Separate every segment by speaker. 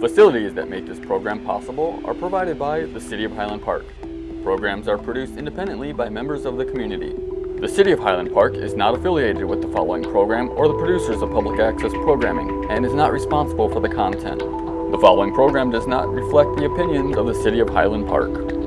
Speaker 1: Facilities that make this program possible are provided by the City of Highland Park. Programs are produced independently by members of the community. The City of Highland Park is not affiliated with the following program or the producers of public access programming and is not responsible for the content. The following program does not reflect the opinions of the City of Highland Park.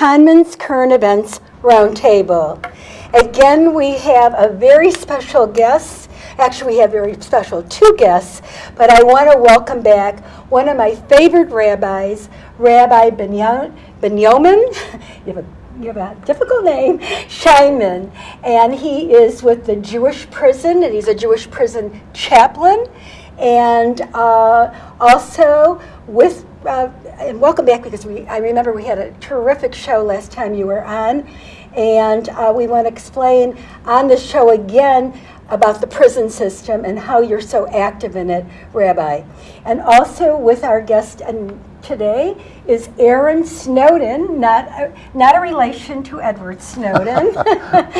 Speaker 2: Conman's Current Events Roundtable. Again, we have a very special guest. Actually, we have very special two guests, but I want to welcome back one of my favorite rabbis, Rabbi Benyo- Benyomin. You have a difficult name, Scheinman, and he is with the Jewish prison, and he's a Jewish prison chaplain, and uh, also with uh, and welcome back because we I remember we had a terrific show last time you were on, and uh, we want to explain on the show again about the prison system and how you're so active in it, Rabbi, and also with our guest and today is Aaron Snowden, not a, not a relation to Edward Snowden,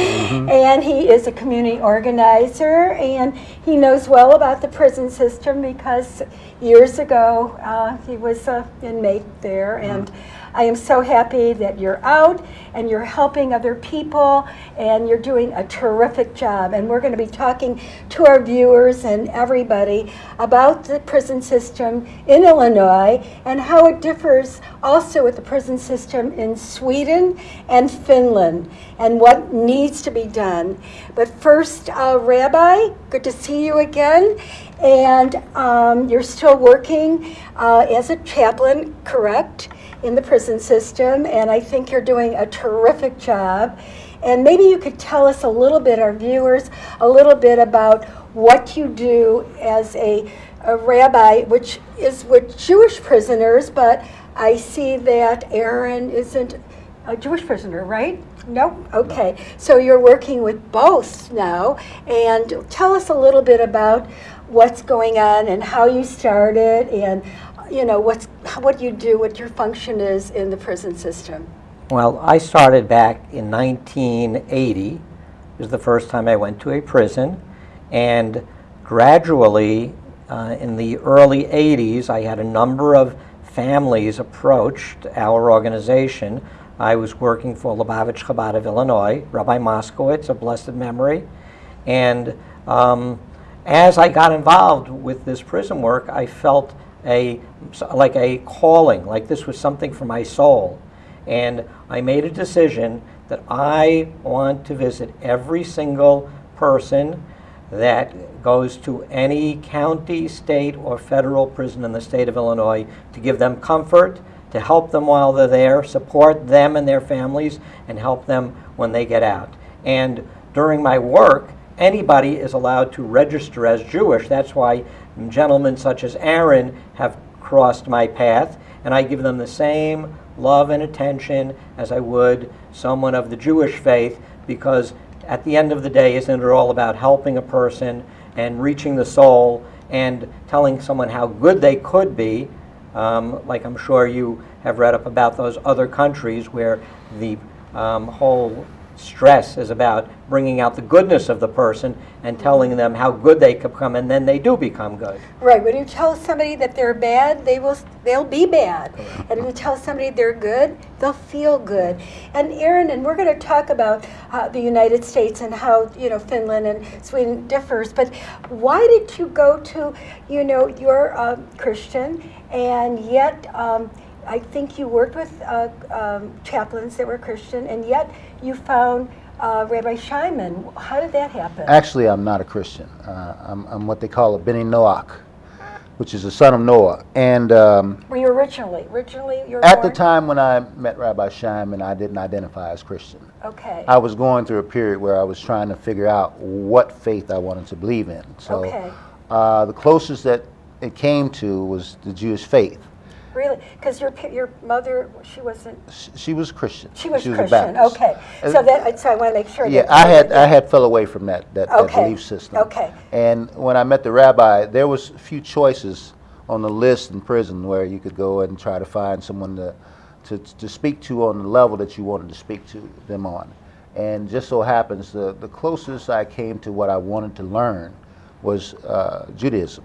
Speaker 2: and he is a community organizer and he knows well about the prison system because years ago uh, he was an inmate there and I am so happy that you're out and you're helping other people and you're doing a terrific job. And we're going to be talking to our viewers and everybody about the prison system in Illinois and how it differs also with the prison system in Sweden and Finland and what needs to be done. But first, uh, Rabbi, good to see you again. And um, you're still working uh, as a chaplain, correct? In the prison system, and I think you're doing a terrific job. And maybe you could tell us a little bit, our viewers, a little bit about what you do as a, a rabbi, which is with Jewish prisoners, but I see that Aaron isn't a Jewish prisoner, right? No? Okay. So you're working with both now, and tell us a little bit about what's going on and how you started and you know, what's, what you do, what your function is in the prison system.
Speaker 3: Well, I started back in 1980. It was the first time I went to a prison. And gradually, uh, in the early 80s, I had a number of families approached our organization. I was working for Lubavitch Chabad of Illinois, Rabbi Moscowitz, of blessed memory. And um, as I got involved with this prison work, I felt a like a calling, like this was something for my soul. And I made a decision that I want to visit every single person that goes to any county, state, or federal prison in the state of Illinois to give them comfort, to help them while they're there, support them and their families, and help them when they get out. And during my work, anybody is allowed to register as Jewish. That's why gentlemen such as Aaron have crossed my path, and I give them the same love and attention as I would someone of the Jewish faith, because at the end of the day, isn't it all about helping a person and reaching the soul and telling someone how good they could be? Um, like I'm sure you have read up about those other countries where the um, whole stress is about bringing out the goodness of the person and telling them how good they become, and then they do become good.
Speaker 2: Right. When you tell somebody that they're bad, they will they'll be bad, and if you tell somebody they're good, they'll feel good. And Aaron, and we're going to talk about uh, the United States and how you know Finland and Sweden differs. But why did you go to you know you're a Christian, and yet. Um, I think you worked with uh, um, chaplains that were Christian, and yet you found uh, Rabbi Scheinman. How did that happen?
Speaker 4: Actually, I'm not a Christian. Uh, I'm, I'm, what they call a Beni Noach, which is a son of Noah. And um,
Speaker 2: were you originally? Originally, you were
Speaker 4: At the time when I met Rabbi Scheinman, I didn't identify as Christian.
Speaker 2: Okay.
Speaker 4: I was going through a period where I was trying to figure out what faith I wanted to believe in. So
Speaker 2: Okay.
Speaker 4: uh, the closest that it came to was the Jewish faith.
Speaker 2: Really? Because your, your mother, she wasn't,
Speaker 4: Sh- She was Christian.
Speaker 2: she was
Speaker 4: a
Speaker 2: Christian, okay. So that, so I want to make sure.
Speaker 4: Yeah, I had I had fell away from that that, that belief system.
Speaker 2: okay.
Speaker 4: And when I met the rabbi, there was a few choices on the list in prison where you could go and try to find someone to to, to speak to on the level that you wanted to speak to them on. And just so happens the the closest I came to what I wanted to learn was uh, Judaism.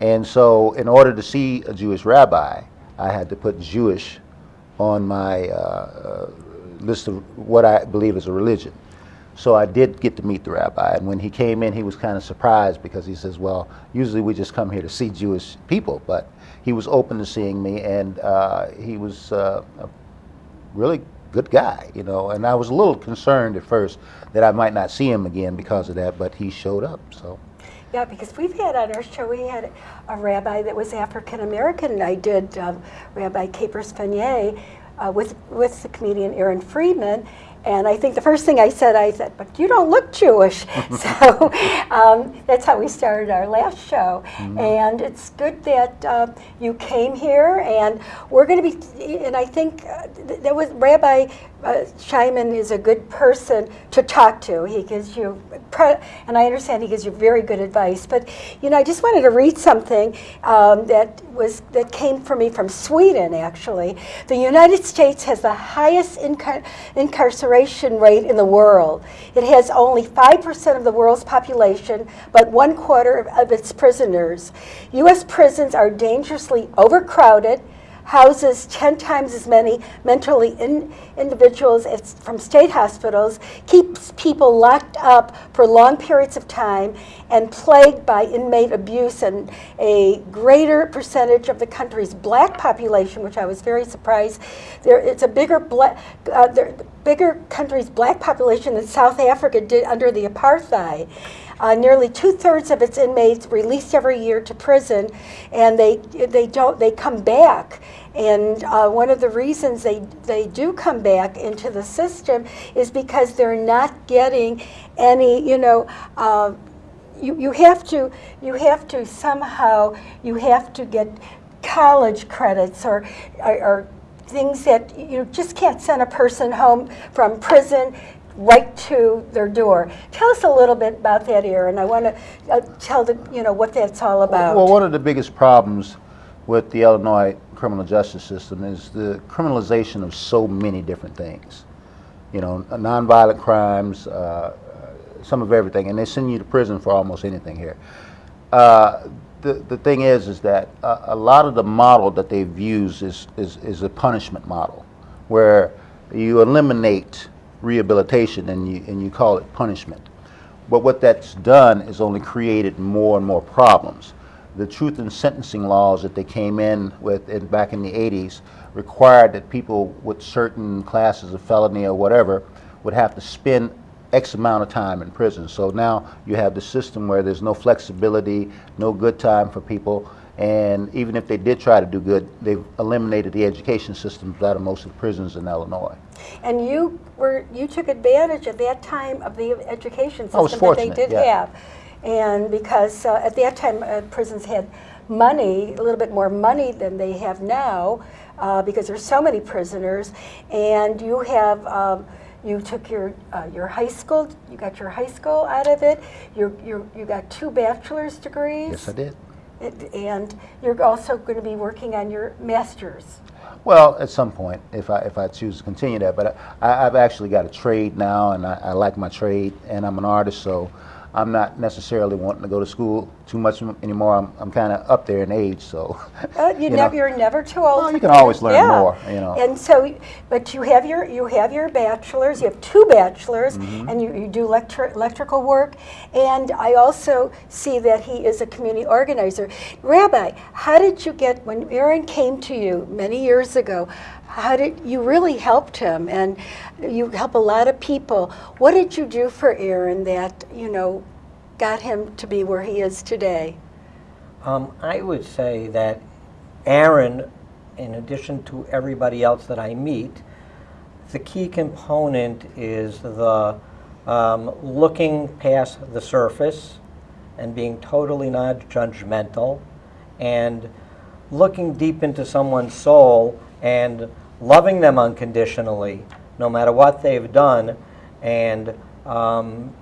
Speaker 4: And so, in order to see a Jewish rabbi, I had to put Jewish on my uh, uh, list of what I believe is a religion. So I did get to meet the rabbi, and when he came in, he was kind of surprised because he says, "Well, usually we just come here to see Jewish people," but he was open to seeing me, and uh, he was uh, a really good guy, you know. And I was a little concerned at first that I might not see him again because of that, but he showed up. So
Speaker 2: Yeah, because we've had on our show, we had a rabbi that was African American, and I did um, Rabbi Capers Funnye uh, with, with the comedian Aaron Freeman. And I think the first thing I said, I said, but you don't look Jewish. so um, that's how we started our last show. And it's good that uh, you came here, and we're going to be, and I think uh, th- there was Rabbi uh, Scheinman is a good person to talk to. He gives you, and I understand he gives you very good advice. But you know, I just wanted to read something um, that was that came for me from Sweden. Actually, the United States has the highest incar- incarceration rate in the world. It has only five percent of the world's population, but one quarter of, of its prisoners. U.S. prisons are dangerously overcrowded houses 10 times as many mentally in individuals as from state hospitals, keeps people locked up for long periods of time, and plagued by inmate abuse. And a greater percentage of the country's black population, which I was very surprised, there it's a bigger black, uh, there, bigger country's black population than South Africa did under the apartheid. Uh, nearly two-thirds of its inmates released every year to prison, and they they don't they come back. And uh, one of the reasons they they do come back into the system is because they're not getting any you know. Uh, you, you have to you have to somehow you have to get college credits or, or, or things that you just can't send a person home from prison right to their door. Tell us a little bit about that, Aaron. I want to uh, tell the you know what that's all about.
Speaker 4: Well, one of the biggest problems with the Illinois criminal justice system is the criminalization of so many different things. You know, nonviolent crimes, uh, uh, some of everything, and they send you to prison for almost anything here. Uh, the, the thing is, is that a, a lot of the model that they've used is, is, is a punishment model, where you eliminate rehabilitation and you, and you call it punishment. But what that's done is only created more and more problems. The truth in sentencing laws that they came in with in, back in the 80s required that people with certain classes of felony or whatever would have to spend X amount of time in prison. So now you have the system where there's no flexibility, no good time for people, and even if they did try to do good, they've eliminated the education systems out of most of the prisons in Illinois.
Speaker 2: And you were you took advantage at that time of the education system that they did
Speaker 4: yeah.
Speaker 2: have, and because uh, at that time uh, prisons had money, a little bit more money than they have now, uh, because there's so many prisoners, and you have. Um, you took your uh, your high school. You got your high school out of it. You you you got two bachelor's degrees.
Speaker 4: Yes, I did.
Speaker 2: It- And you're also going to be working on your master's.
Speaker 4: Well, at some point, if I if I choose to continue that, but I, I've actually got a trade now, and I, I like my trade, and I'm an artist, so I'm not necessarily wanting to go to school too much anymore. I'm, I'm kind of up there in age, so.
Speaker 2: Uh, you,
Speaker 4: know.
Speaker 2: never, you're never too old.
Speaker 4: Well, you can always learn more, you know.
Speaker 2: And so, but you have your you have your bachelor's. You have two bachelors,
Speaker 4: Mm-hmm.
Speaker 2: and you, you do electri- electrical work. And I also see that he is a community organizer. Rabbi, how did you get when Aaron came to you many years ago? How did you really helped him, and you help a lot of people? What did you do for Aaron that you know got him to be where he is today?
Speaker 3: Um, I would say that Aaron in addition to everybody else that I meet, the key component is the um, looking past the surface and being totally non judgmental and looking deep into someone's soul and loving them unconditionally, no matter what they've done, and um,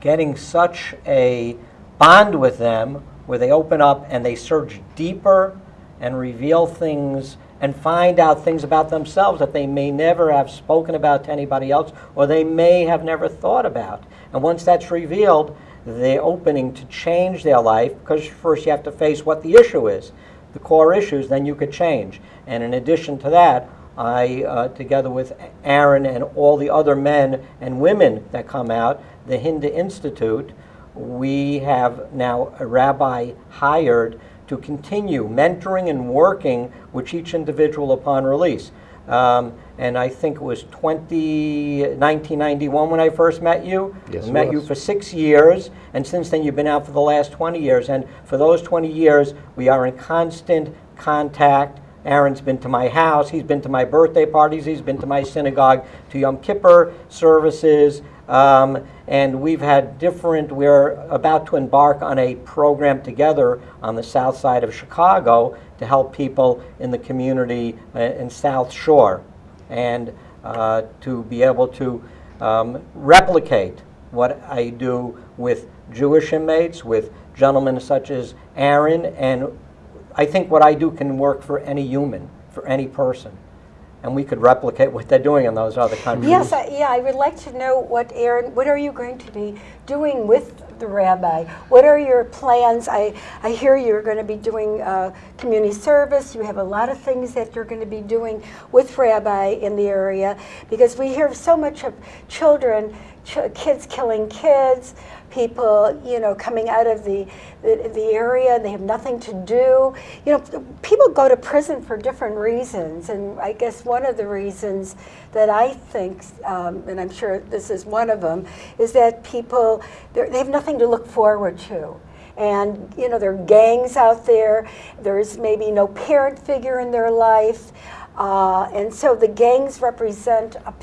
Speaker 3: getting such a bond with them where they open up and they search deeper and reveal things and find out things about themselves that they may never have spoken about to anybody else or they may have never thought about. And once that's revealed, the opening to change their life, because first you have to face what the issue is, the core issues, then you could change. And in addition to that, I, uh, together with Aaron and all the other men and women that come out, the Hindu Institute, we have now a rabbi hired to continue mentoring and working with each individual upon release. Um, and I think it was 20, 1991 when I first met you.
Speaker 4: Yes,
Speaker 3: met you for six years, and since then you've been out for the last 20 years. And for those 20 years, we are in constant contact. Aaron's been to my house, he's been to my birthday parties, he's been to my synagogue, to Yom Kippur services, um, and we've had different, we're about to embark on a program together on the south side of Chicago to help people in the community uh, in South Shore and uh, to be able to um, replicate what I do with Jewish inmates, with gentlemen such as Aaron, and I think what I do can work for any human, for any person. And we could replicate what they're doing in those other countries.
Speaker 2: Yes, I, yeah, I would like to know what Aaron, what are you going to be doing with the rabbi? What are your plans? I, I hear you're going to be doing uh, community service. You have a lot of things that you're going to be doing with rabbi in the area because we hear so much of children, ch- kids killing kids, people, you know, coming out of the, the, the area, they have nothing to do. You know, people go to prison for different reasons, and I guess one of the reasons that I think, um, and I'm sure this is one of them, is that people, they have nothing to look forward to. And, you know, there are gangs out there, there's maybe no parent figure in their life. Uh, and so the gangs represent a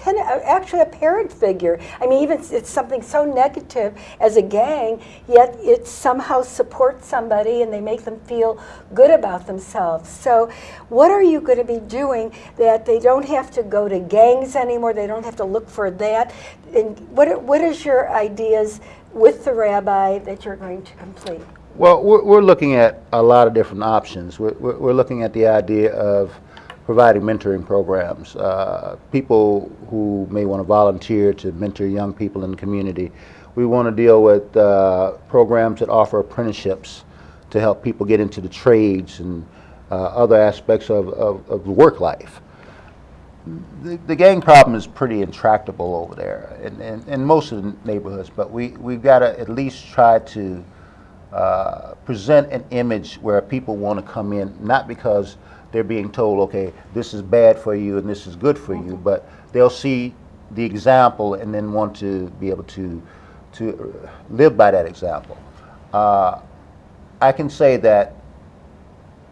Speaker 2: actually a parent figure. I mean, even it's, it's something so negative as a gang, yet it somehow supports somebody and they make them feel good about themselves. So, what are you going to be doing that they don't have to go to gangs anymore? They don't have to look for that. And what what is your ideas with the rabbi that you're going to complete?
Speaker 4: Well, we're, we're looking at a lot of different options. We're, we're, we're looking at the idea of providing mentoring programs. Uh, people who may want to volunteer to mentor young people in the community. We want to deal with uh, programs that offer apprenticeships to help people get into the trades and uh, other aspects of, of, of work life. The, the gang problem is pretty intractable over there in, in, in most of the neighborhoods, but we, we've got to at least try to uh, present an image where people want to come in, not because they're being told, okay, this is bad for you and this is good for you, but they'll see the example and then want to be able to, to live by that example. Uh, I can say that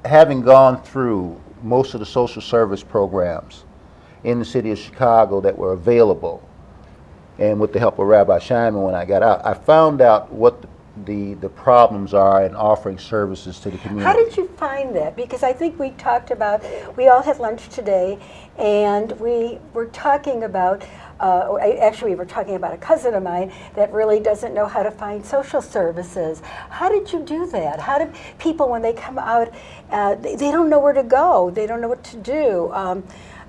Speaker 4: having gone through most of the social service programs in the city of Chicago that were available, and with the help of Rabbi Scheinman when I got out, I found out what the, the the problems are in offering services to the community.
Speaker 2: How did you find that? Because I think we talked about, we all had lunch today, and we were talking about, uh, actually, we were talking about a cousin of mine that really doesn't know how to find social services. How did you do that? How do people, when they come out, uh, they, they don't know where to go, they don't know what to do? Um,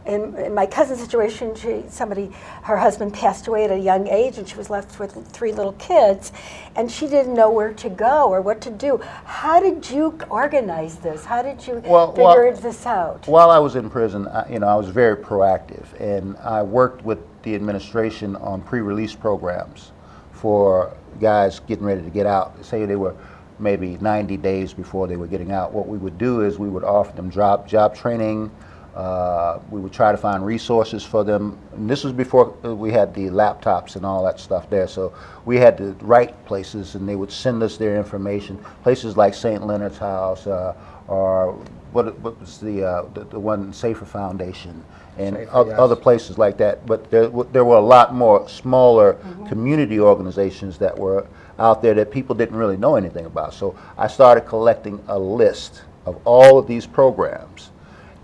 Speaker 2: in, in my cousin's situation, she, somebody, her husband passed away at a young age, and she was left with three little kids, and she didn't know where to go or what to do. How did you organize this? How did you
Speaker 4: Well,
Speaker 2: figure
Speaker 4: well-
Speaker 2: this out?
Speaker 4: While I was in prison, I, you know, I was very proactive, and I worked with the administration on pre-release programs for guys getting ready to get out. Say they were maybe 90 days before they were getting out. What we would do is we would offer them job job training. Uh, we would try to find resources for them. And this was before uh, we had the laptops and all that stuff there. So we had to write places, and they would send us their information. Places like St. Leonard's House uh, or what, what was the, uh, the, the one Safer Foundation and
Speaker 3: Safer, yes.
Speaker 4: other places like that. But there, w- there were a lot more smaller community organizations that were out there that people didn't really know anything about. So I started collecting a list of all of these programs.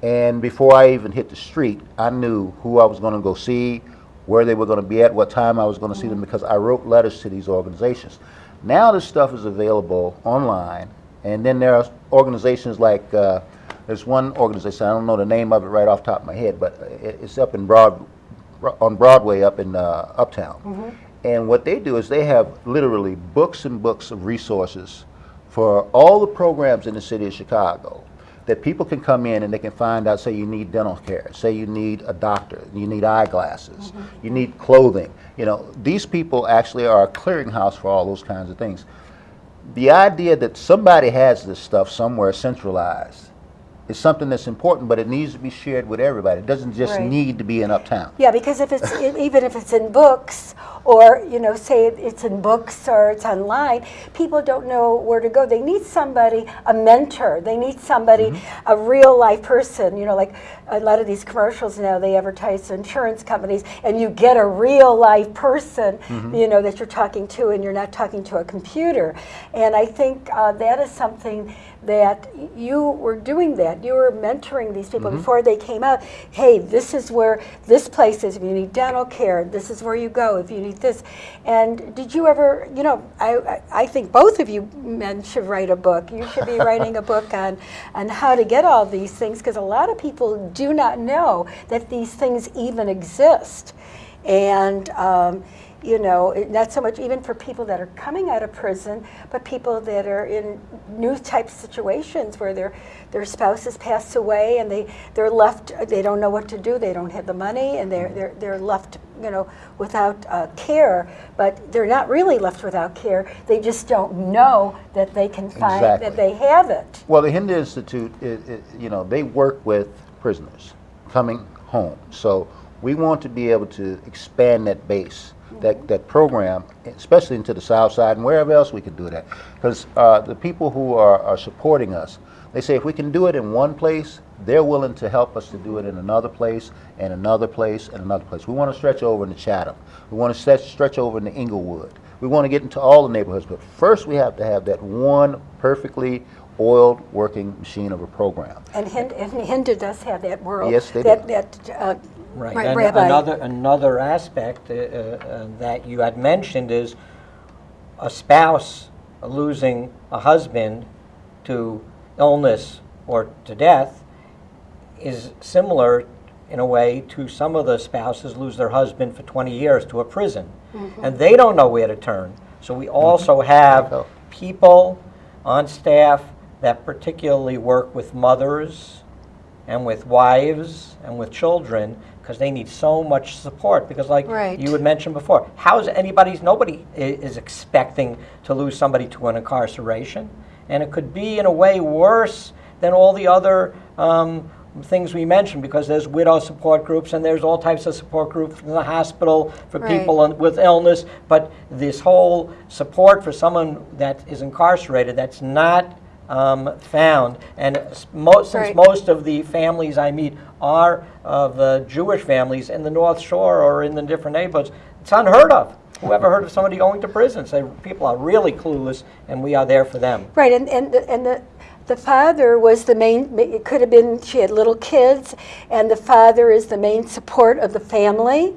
Speaker 4: And before I even hit the street, I knew who I was going to go see, where they were going to be at, what time I was going to see them, because I wrote letters to these organizations. Now this stuff is available online, and then there are organizations like, uh, there's one organization, I don't know the name of it right off the top of my head, but it's up in Broad, on Broadway up in uh, Uptown. And what they do is they have literally books and books of resources for all the programs in the city of Chicago that people can come in and they can find out, say you need dental care, say you need a doctor, you need eyeglasses, mm-hmm. you need clothing. You know, these people actually are a clearinghouse for all those kinds of things. The idea that somebody has this stuff somewhere centralized is something that's important, but it needs to be shared with everybody. It doesn't just
Speaker 2: Right.
Speaker 4: need to be in Uptown.
Speaker 2: Yeah, because if it's, even if it's in books, or, you know, say it's in books or it's online, people don't know where to go. They need somebody, a mentor. They need somebody,
Speaker 4: Mm-hmm.
Speaker 2: a real life person, you know, like a lot of these commercials now, they advertise to insurance companies, and you get a real life person,
Speaker 4: Mm-hmm.
Speaker 2: you know, that you're talking to, and you're not talking to a computer. And I think uh, that is something that you were doing that. You were mentoring these people
Speaker 4: Mm-hmm.
Speaker 2: before they came out. Hey, this is where this place is. If you need dental care, this is where you go. If you need this, and did you ever? You know, I I, I think both of you men should write a book. You should be writing a book on on how to get all these things because a lot of people do not know that these things even exist, and. Um, you know, not so much even for people that are coming out of prison, but people that are in new type situations where their their spouses pass away and they they're left they don't know what to do they don't have the money and they're they're, they're left you know without uh, care. But they're not really left without care. They just don't know that they can find that they have it.
Speaker 4: Well, the Hindu Institute, i i you know, they work with prisoners coming home. So we want to be able to expand that base, that, that program, especially into the South Side and wherever else we can do that. Because uh, the people who are, are supporting us, they say if we can do it in one place, they're willing to help us to do it in another place, and another place, and another place. We want to stretch over into Chatham. We want to stretch, stretch over into Englewood. We want to get into all the neighborhoods, but first we have to have that one perfectly oiled working machine of a program.
Speaker 2: and Hindu, and does have that world
Speaker 4: Yes, they
Speaker 2: that
Speaker 4: do.
Speaker 2: that uh,
Speaker 3: Right.
Speaker 2: Right,
Speaker 3: and
Speaker 2: Rabbi.
Speaker 3: another another aspect uh, uh, that you had mentioned is a spouse losing a husband to illness or to death is similar in a way to some of the spouses lose their husband for 20 years to a prison and they don't know where to turn so we also have
Speaker 4: Oh.
Speaker 3: people on staff that particularly work with mothers and with wives and with children because they need so much support because like
Speaker 2: Right.
Speaker 3: you had mentioned before how is anybody's nobody is expecting to lose somebody to an incarceration and it could be in a way worse than all the other um, things we mentioned because there's widow support groups and there's all types of support groups in the hospital for
Speaker 2: Right.
Speaker 3: people on- with illness but this whole support for someone that is incarcerated that's not um, found and most, since
Speaker 2: Right.
Speaker 3: most of the families I meet are of uh, Jewish families in the North Shore or in the different neighborhoods, it's unheard of. Whoever heard of somebody going to prison? So people are really clueless, and we are there for them.
Speaker 2: Right, and, and, the- and the, the father was the main, it could have been, she had little kids, and the father is the main support of the family,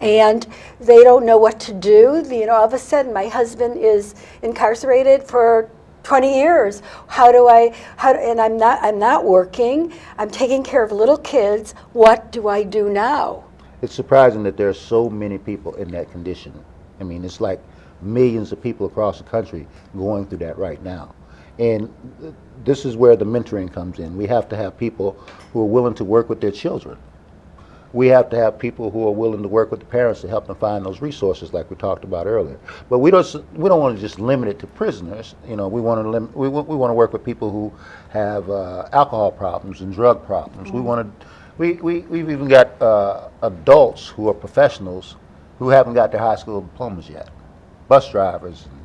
Speaker 2: and they don't know what to do. You know, all of a sudden, my husband is incarcerated for 20 years. How do I, how, and I'm not, I'm not working, I'm taking care of little kids, what do I do now?
Speaker 4: It's surprising that there are so many people in that condition. I mean, it's like millions of people across the country going through that right now. And th- this is where the mentoring comes in. We have to have people who are willing to work with their children. We have to have people who are willing to work with the parents to help them find those resources, like we talked about earlier. But we don't, we don't want to just limit it to prisoners. You know, we want to lim- we, we want to work with people who have uh, alcohol problems and drug problems. We want to we, we we've even got uh, adults who are professionals who haven't got their high school diplomas yet, bus drivers, and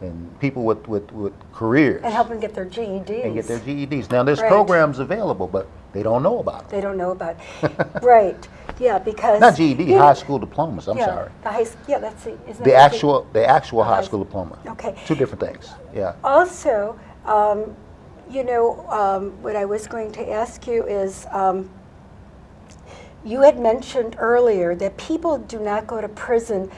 Speaker 4: and people with, with, with careers
Speaker 2: And help them get their GEDs.
Speaker 4: and get their GEDs. Now, there's
Speaker 2: Right.
Speaker 4: programs available, but they don't know about them.
Speaker 2: They don't know about, it. right, yeah, because.
Speaker 4: Not GED,
Speaker 2: you-
Speaker 4: high school diplomas, I'm
Speaker 2: yeah,
Speaker 4: sorry.
Speaker 2: The high, yeah, that's the, isn't
Speaker 4: The actual, the actual high
Speaker 2: high-
Speaker 4: school diploma.
Speaker 2: Okay.
Speaker 4: Two different things, yeah.
Speaker 2: Also, um, you know, um, what I was going to ask you is, um, you had mentioned earlier that people do not go to prison.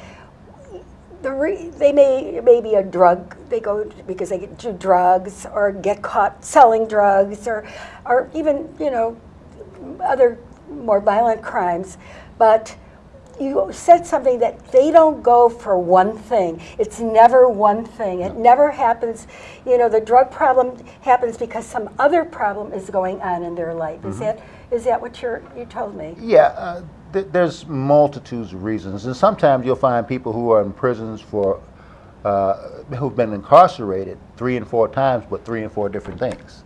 Speaker 2: The re- they may it may be a drug. They go because they get- do drugs or get caught selling drugs or, or even you know, other more violent crimes. But you said something that they don't go for one thing. It's never one thing. It never happens. You know, the drug problem happens because some other problem is going on in their life. Is that is that what you're you told me?
Speaker 4: Yeah, uh, th- there's multitudes of reasons, and sometimes you'll find people who are in prisons for, uh, who've been incarcerated three and four times, but three and four different things.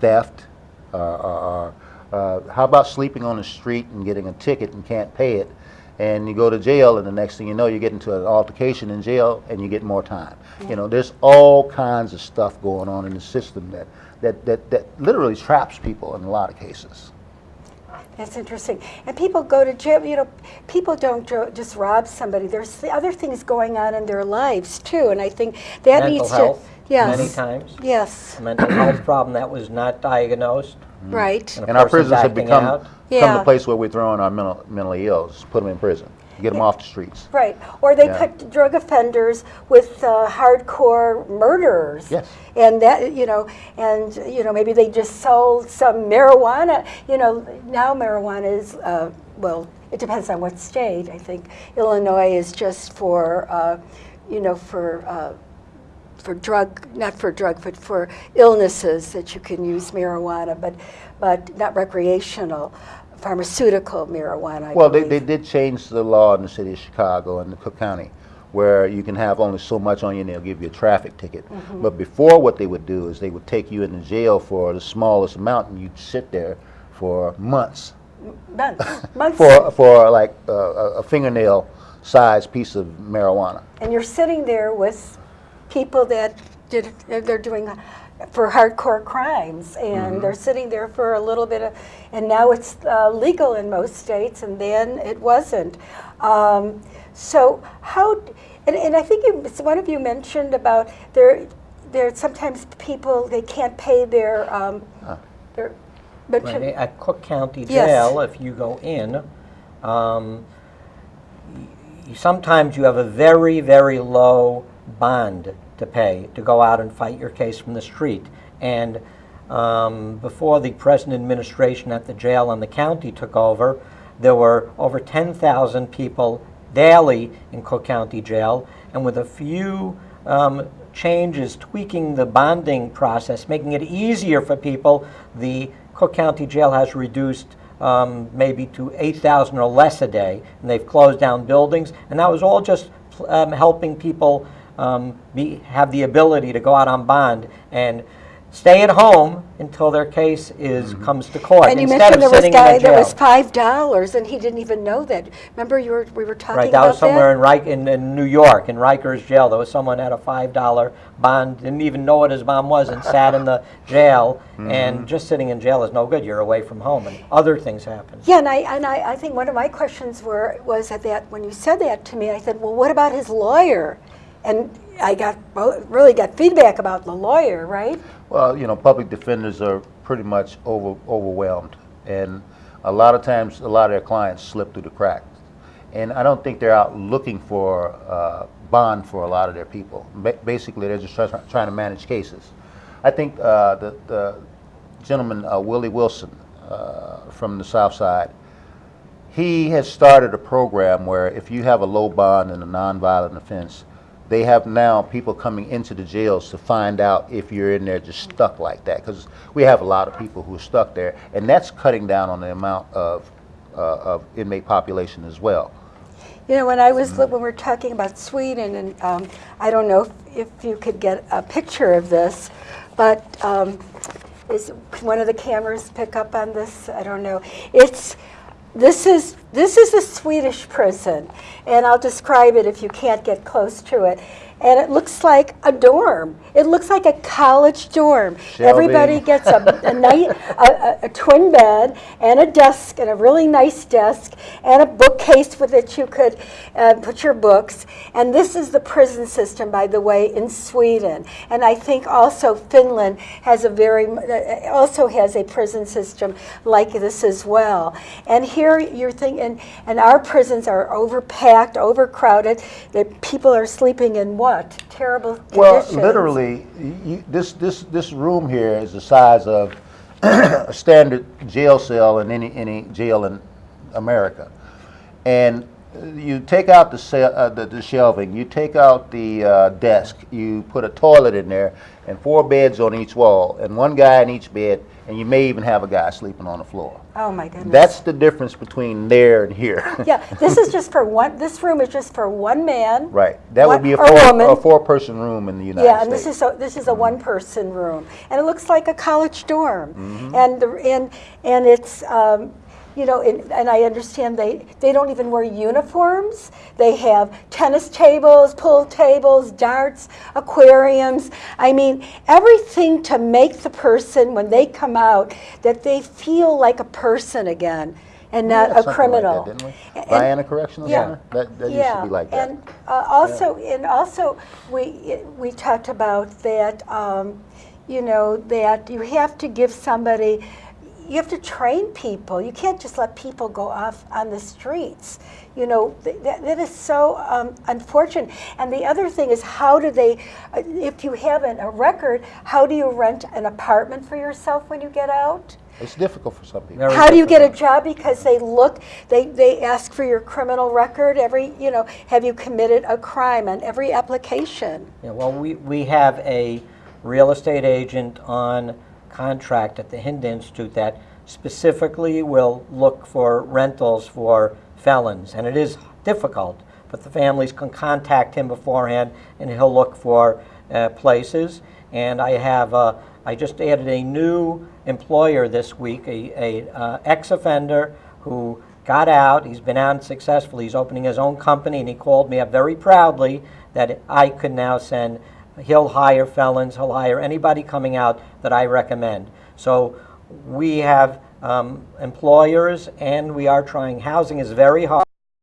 Speaker 4: Theft, uh, uh, uh, how about sleeping on the street and getting a ticket and can't pay it, and you go to jail, and the next thing you know, you get into an altercation in jail, and you get more time. You know, there's all kinds of stuff going on in the system that, that, that, that literally traps people in a lot of cases.
Speaker 2: That's interesting. And people go to jail. You know, people don't just rob somebody. There's the other things going on in their lives too, and I think that
Speaker 3: Mental
Speaker 2: needs
Speaker 3: health,
Speaker 2: to. Yes.
Speaker 3: many times.
Speaker 2: Yes.
Speaker 3: A mental health problem that was not diagnosed.
Speaker 2: Right.
Speaker 3: And
Speaker 4: And our prisons have become,
Speaker 3: out.
Speaker 4: become
Speaker 2: Yeah.
Speaker 4: the place where we're throwing our mental, mentally ill, just put them in prison, get them off the streets.
Speaker 2: Right. Or they
Speaker 4: Yeah.
Speaker 2: put drug offenders with uh, hardcore murderers.
Speaker 4: Yes.
Speaker 2: And that, you know, and, you know, maybe they just sold some marijuana. You know, now marijuana is, uh, well, it depends on what state. I think Illinois is just for, uh, you know, for, uh, for drug, not for drug, but for illnesses that you can use marijuana, but, but not recreational, pharmaceutical marijuana, I
Speaker 4: Well, they,
Speaker 2: believe.
Speaker 4: they did change the law in the city of Chicago and the Cook County, where you can have only so much on you and they'll give you a traffic ticket.
Speaker 2: Mm-hmm.
Speaker 4: But before, what they would do is they would take you into jail for the smallest amount and you'd sit there for months.
Speaker 2: Months, months.
Speaker 4: For, for like uh, a a fingernail sized piece of marijuana.
Speaker 2: And you're sitting there with people that did, they're doing for hardcore crimes, and they're sitting there for a little bit of, and now it's uh, legal in most states, and then it wasn't. Um, so how, and, and I think you, one of you mentioned about there, there sometimes people they can't pay their, um, their, but
Speaker 3: Right, At Cook County
Speaker 2: Yes.
Speaker 3: Jail, if you go in, um, sometimes you have a very, very low bond to pay to go out and fight your case from the street. And um, before the present administration at the jail and the county took over, there were over 10,000 people daily in Cook County Jail, and with a few um, changes, tweaking the bonding process, making it easier for people, the Cook County Jail has reduced um, maybe to 8,000 or less a day, and they've closed down buildings, and that was all just um, helping people um, be, have the ability to go out on bond and stay at home until their case is comes to court
Speaker 2: and you
Speaker 3: instead
Speaker 2: mentioned
Speaker 3: of
Speaker 2: there was a
Speaker 3: sitting
Speaker 2: guy
Speaker 3: in a
Speaker 2: that
Speaker 3: jail.
Speaker 2: was five dollars, and he didn't even know that. Remember, you were we were talking
Speaker 3: Right,
Speaker 2: about
Speaker 3: that was somewhere in, Rik- in, in New York, in Rikers Jail. There was someone had a five dollar bond, didn't even know what his bond was, and sat in the jail. And just sitting in jail is no good. You're away from home, and other things happen.
Speaker 2: Yeah, and I and I, I think one of my questions were was that when you said that to me, I said, well, what about his lawyer? And I got really got feedback about the lawyer, right?
Speaker 4: Well, you know, public defenders are pretty much over, overwhelmed, and a lot of times, a lot of their clients slip through the cracks. And I don't think they're out looking for uh, bond for a lot of their people. Ba- basically, they're just try, trying to manage cases. I think uh, the, the gentleman uh, Willie Wilson uh, from the South Side, he has started a program where if you have a low bond and a nonviolent offense, they have now people coming into the jails to find out if you're in there just stuck like that. Because we have a lot of people who are stuck there, and that's cutting down on the amount of, uh, of inmate population as well.
Speaker 2: You know, when I was when we were talking about Sweden, and um, I don't know if, if you could get a picture of this, but um, is one of the cameras pick up on this? I don't know. It's this is This is a Swedish prison, and I'll describe it if you can't get close to it. And it looks like a dorm. It looks like a college dorm. Everybody gets a, a, night, a, a, a twin bed and a desk, and a really nice desk, and a bookcase with which you could uh, put your books. And this is the prison system, by the way, in Sweden. And I think also Finland has a very uh, also has a prison system like this as well. And here you're thinking, and our prisons are overpacked, overcrowded. The people are sleeping in what terrible
Speaker 4: Well, literally, you, this, this, this room here is the size of a standard jail cell in any, any jail in America. And you take out the, uh, the, the shelving, you take out the uh, desk, you put a toilet in there, and four beds on each wall, and one guy in each bed, and you may even have a guy sleeping on the floor.
Speaker 2: Oh my goodness.
Speaker 4: That's the difference between there and here.
Speaker 2: yeah. This is just for one. This room is just for one man.
Speaker 4: Right. That
Speaker 2: one-
Speaker 4: would be a four, a four-person room in the United States.
Speaker 2: Yeah, and
Speaker 4: States.
Speaker 2: this is a, this is a one-person room, and it looks like a college dorm,
Speaker 4: Mm-hmm.
Speaker 2: and the, and and it's. Um, you know, and, and I understand they, they don't even wear uniforms. They have tennis tables, pool tables, darts, aquariums. I mean, everything to make the person, when they come out, that they feel like a person again and
Speaker 4: We
Speaker 2: not a
Speaker 4: something like
Speaker 2: criminal.
Speaker 4: that, didn't we?
Speaker 2: And-
Speaker 4: Vienna Correctional
Speaker 2: yeah.
Speaker 4: Center? That, that used to be like that.
Speaker 2: And uh, also, and also, we we talked about that. Um, you know that you have to give somebody. You have to train people. You can't just let people go off on the streets. You know th- that, that is so um, unfortunate. And the other thing is, how do they? uh, If you have an, a record, how do you rent an apartment for yourself when you get out?
Speaker 4: It's difficult for some people.
Speaker 3: Very
Speaker 2: How do you get a job? Because they look, they, they ask for your criminal record every, you know, have you committed a crime on every application?
Speaker 3: Yeah, well, we, we have a real estate agent on contract at the Hind Institute that specifically will look for rentals for felons, and it is difficult, but the families can contact him beforehand, and he'll look for uh, places. And I have, uh, I just added a new employer this week, a, a uh, ex-offender who got out. He's been out successfully. He's opening his own company, and he called me up very proudly that I could now send. He'll hire felons. He'll hire anybody coming out that I recommend. So we have um, employers, and we are trying. Housing is very hard.